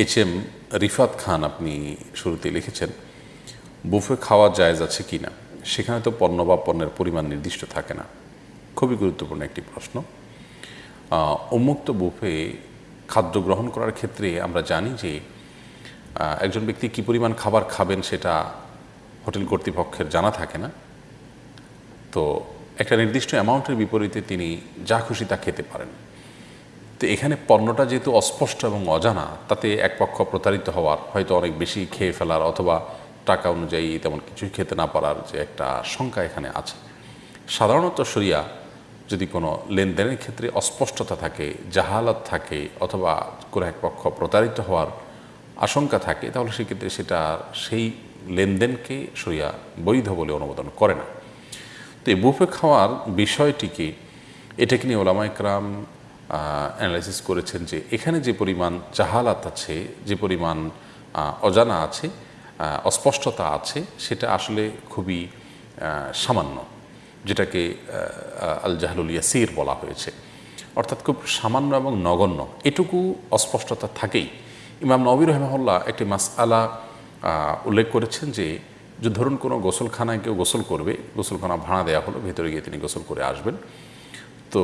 H M Rifat খান আপনি শুরুতে লিখেছেন, বুফে খাওয়া জায়েজ আছে কি না? সেখানে তো পণ্য বা পণ্যের পরিমাণ নির্দিষ্ট থাকে না। খুবই গুরুত্বপূর্ণ একটি প্রশ্ন। উন্মুক্ত বুফে খাদ্য গ্রহণ করার ক্ষেত্রে আমরা জানি যে একজন ব্যক্তি কি পরিমাণ খাবার খাবেন সেটা হোটেল কর্তৃপক্ষের জানা থাকে না। তো একটা নির্দিষ্ট অ্যামাউন্টের বিপরীতে তিনি যা খুশি তা খেতে পারেন। তো এখানে পণ্যটা যেহেতু অস্পষ্ট এবং অজানা, তাতে এক পক্ষ প্রতারিত হওয়ার হয়তো অনেক বেশি খেয়ে ফেলার অথবা টাকা অনুযায়ী তেমন কিছুই খেতে না পারার যে একটা শঙ্কা এখানে আছে। সাধারণত সরিয়া যদি কোনো লেনদেনের ক্ষেত্রে অস্পষ্টতা থাকে, জাহালত থাকে অথবা কোনো এক পক্ষ প্রতারিত হওয়ার আশঙ্কা থাকে, তাহলে সেক্ষেত্রে সেটা সেই লেনদেনকে সরিয়া বৈধ বলে অনুমোদন করে না। তো এই বুফে খাওয়ার বিষয়টিকে, এটাকে নিয়ে ওলামা একরাম অ্যানালাইসিস করেছেন যে এখানে যে পরিমাণ জাহালাত আছে, যে পরিমাণ অজানা আছে অস্পষ্টতা আছে, সেটা আসলে খুবই সামান্য, যেটাকে আল জাহলুল ইয়াসির বলা হয়েছে। অর্থাৎ খুব সামান্য এবং নগণ্য, এটুকু অস্পষ্টতা থাকেই। ইমাম নবী রহমল্লা একটি মাসআলা উল্লেখ করেছেন যে যে ধরুন কোনো গোসলখানায় কেউ গোসল করবে, গোসলখানা ভাড়া দেওয়া হলো, ভেতরে গিয়ে তিনি গোসল করে আসবেন। তো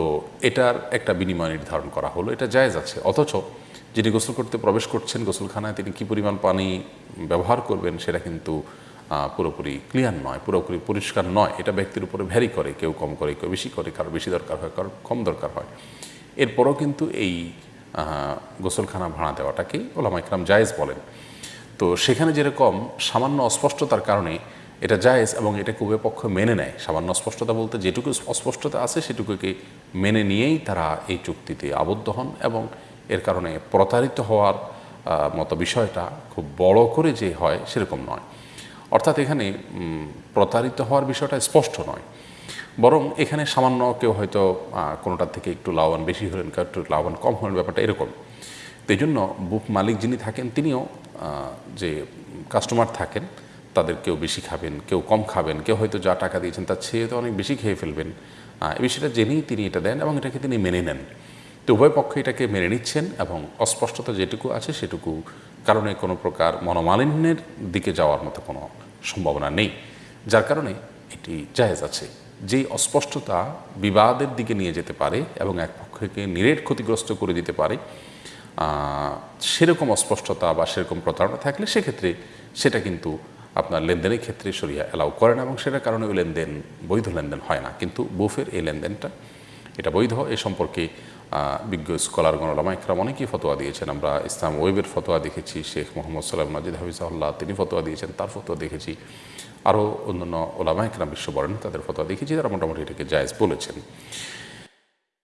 এটার একটা বিনিময় নির্ধারণ করা হলো, এটা জায়েজ আছে। অথচ যিনি গোসল করতে প্রবেশ করছেন, গোসলখানায় তিনি কী পরিমাণ পানি ব্যবহার করবেন সেটা কিন্তু পুরোপুরি ক্লিয়ার নয়, পুরোপুরি পরিষ্কার নয়। এটা ব্যক্তির উপরে ভ্যারি করে, কেউ কম করে, কেউ বেশি করে, কারও বেশি দরকার হয়, কারও কম দরকার হয়। এরপরও কিন্তু এই গোসলখানা ভাড়া দেওয়াটাকে ওলামা ইকরাম জায়েজ বলেন। তো সেখানে যেরকম সামান্য অস্পষ্টতার কারণে এটা জায়েজ এবং এটাকে উভয় পক্ষ মেনে নেয়? সামান্য স্পষ্টতা বলতে যেটুকু অস্পষ্টতা আছে সেটুকুকে মেনে নিয়েই তারা এই চুক্তিতে আবদ্ধ হন এবং এর কারণে প্রতারিত হওয়ার মতো বিষয়টা খুব বড় করে যে হয় সেরকম নয়। অর্থাৎ এখানে প্রতারিত হওয়ার বিষয়টা স্পষ্ট নয়। বরং এখানে সামান্য কেউ হয়তো কোনোটার থেকে একটু লাভবান, বেশি হলেন কেউ একটু লাভবান, কম হলেন, ব্যাপারটা এরকম। তো এই জন্য বুক মালিক যিনি থাকেন, তিনিও যে কাস্টমার থাকেন তাদের কেউ বেশি খাবেন, কেউ কম খাবেন, কেউ হয়তো যা টাকা দিয়েছেন তার চেয়ে তো অনেক বেশি খেয়ে ফেলবেন। এই বিষয়টা জেনেই তিনি এটা দেন এবং এটাকে তিনি মেনে নেন। তো উভয় পক্ষ এটাকে মেনে নিচ্ছেন এবং অস্পষ্টতা যেটুকু আছে সেটুকু কারণে কোনো প্রকার মনোমালিন্যের দিকে যাওয়ার মতো কোনো সম্ভাবনা নেই। যার কারণে এটি জায়েজ আছে। যেই অস্পষ্টতা বিবাদের দিকে নিয়ে যেতে পারে এবং এক পক্ষকে নিরেট ক্ষতিগ্রস্ত করে দিতে পারে সেরকম অস্পষ্টতা বা সেরকম প্রতারণা থাকলে সেক্ষেত্রে সেটা কিন্তু আপনার লেনদেনের ক্ষেত্রে সরিয়া অ্যালাউ করে না এবং সেটার কারণে ওই লেনদেন, বৈধ লেনদেন হয় না। কিন্তু বুফের এই লেনদেনটা, এটা বৈধ এ সম্পর্কে বিজ্ঞ স্কলারগণ ইকরাম অনেকেই ফতোয়া দিয়েছেন। আমরা ইসলাম ওয়েবের ফতোয়া দেখেছি, শেখ মোহাম্মদ সাল্লাম নাজিদ হাফিজাহুল্লাহ তিনি ফতোয়া দিয়েছেন, তার ফতোয়া দেখেছি। আরও অন্যান্য ওলামা ইকরাম বিশ্ব বলেন তাদের ফতোয়া দেখেছি, তারা মোটামুটি এটাকে জায়েজ বলেছেন।